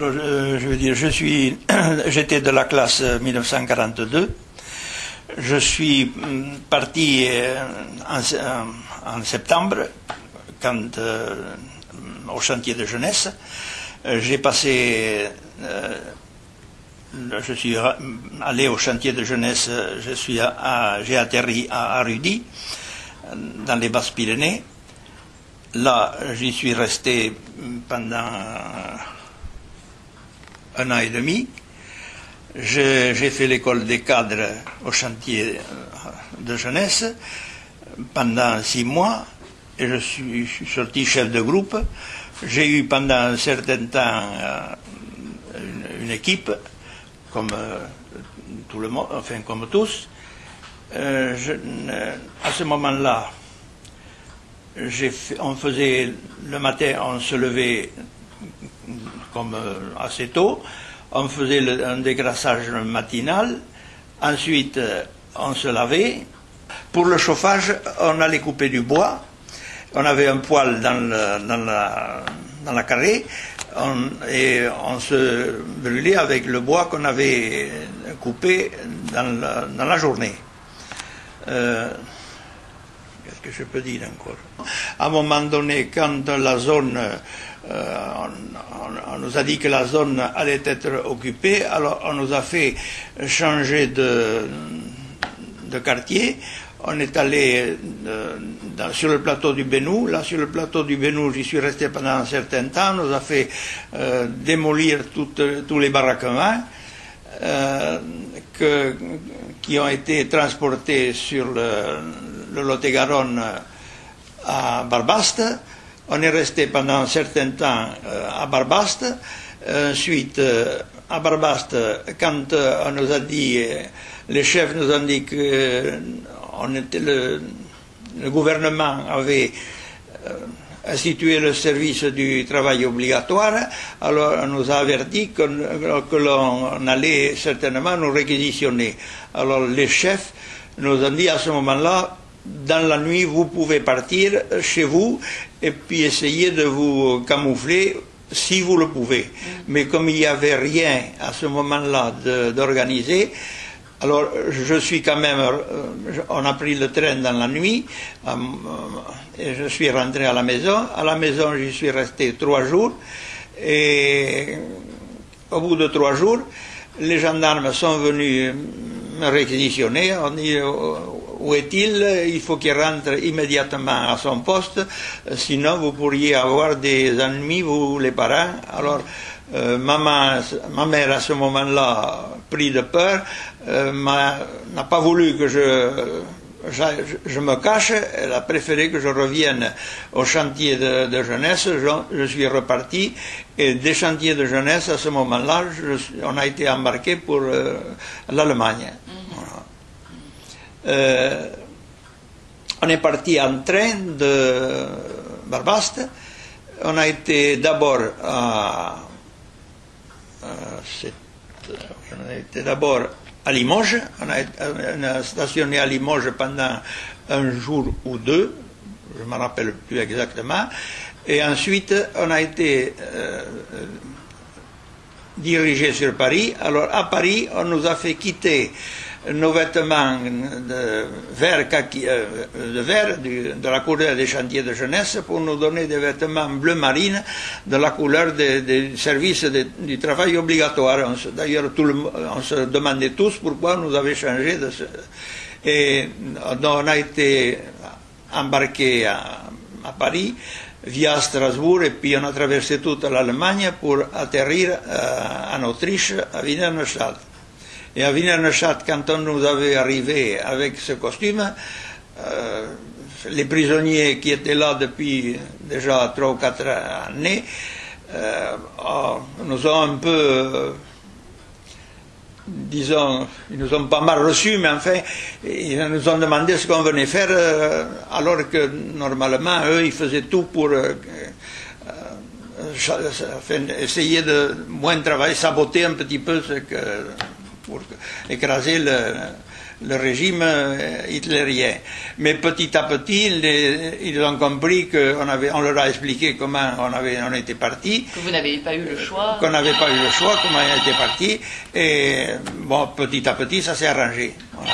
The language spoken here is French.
Je, veux dire, je suis, j'étais de la classe 1942. Je suis mm, parti euh, en, septembre, quand, euh, au chantier de jeunesse. Euh, j'ai passé, je suis allé au chantier de jeunesse, je suis j'ai atterri à Arudi, dans les Basses-Pyrénées. Là, j'y suis resté pendant un an et demi. J'ai fait l'école des cadres au chantier euh, de jeunesse pendant six mois et je suis, sorti chef de groupe. J'ai eu pendant un certain temps euh, une, équipe, comme euh, tout le monde, enfin comme tous. à ce moment-là, on faisait le matin, on se levait comme euh, assez tôt. On faisait un dégraissage matinal. Ensuite, euh, on se lavait. Pour le chauffage, on allait couper du bois. On avait un poêle dans, la, dans la carrée et on se brûlait avec le bois qu'on avait coupé dans la, journée. Euh, qu'est-ce que je peux dire encore? À un moment donné, quand la zone euh, on, nous a dit que la zone allait être occupée, alors on nous a fait changer de, quartier. On est allé euh, sur le plateau du Bénou. Là, sur le plateau du Bénou, j'y suis resté pendant un certain temps. On nous a fait euh, démolir tous les baraquements qui ont été transportés sur le, le Lot-et-Garonne à Barbaste. On est resté pendant un certain temps euh, à Barbaste. Ensuite, euh, à Barbaste, quand euh, on nous a dit, les chefs nous ont dit que le, gouvernement avait institué le service du travail obligatoire, alors on nous a averti que l'on allait certainement nous réquisitionner. Alors les chefs nous ont dit à ce moment-là, dans la nuit, vous pouvez partir chez vous et puis essayer de vous camoufler si vous le pouvez. Mais comme il n'y avait rien à ce moment-là d'organiser, alors je suis quand même, euh, on a pris le train dans la nuit euh, et je suis rentré à la maison. À la maison, j'y suis resté trois jours et au bout de trois jours, les gendarmes sont venus me réquisitionner. Où est-il? Il faut qu'il rentre immédiatement à son poste, sinon vous pourriez avoir des ennemis, vous les parents. Alors, euh, maman, ma mère à ce moment-là, pris de peur, euh, n'a pas voulu que je, je, me cache, elle a préféré que je revienne au chantier de, jeunesse. Je, suis reparti et des chantiers de jeunesse, à ce moment-là, on a été embarqué pour euh, l'Allemagne. Euh, on est parti en train de Barbaste. On a été d'abord à, d'abord à Limoges. On a, stationné à Limoges pendant un jour ou deux. Je ne me rappelle plus exactement. Et ensuite, on a été dirigé sur Paris. Alors, à Paris, on nous a fait quitter nos vêtements de vert, euh, de, vert de la couleur des chantiers de jeunesse pour nous donner des vêtements bleu marine de la couleur des, services du travail obligatoire. D'ailleurs, on se demandait tous pourquoi nous avait changé de. Et on a été embarqué à, Paris via Strasbourg et puis on a traversé toute l'Allemagne pour atterrir euh, en Autriche, à Wiener Neustadt. Et à Neustadt, quand on nous avait arrivé avec ce costume, euh, les prisonniers qui étaient là depuis déjà trois ou quatre années euh, oh, nous ont un peu, euh, disons, ils nous ont pas mal reçus, mais enfin, ils nous ont demandé ce qu'on venait faire, alors que normalement, eux, ils faisaient tout pour essayer de moins travailler, saboter un petit peu ce que pour écraser le, le régime euh, hitlérien. Mais petit à petit, ils ont compris qu'on avait, on leur a expliqué comment on avait, on était parti. Que vous n'avez pas eu le choix. Qu'on n'avait pas eu le choix, comment on était parti. Et bon, petit à petit, ça s'est arrangé. Voilà.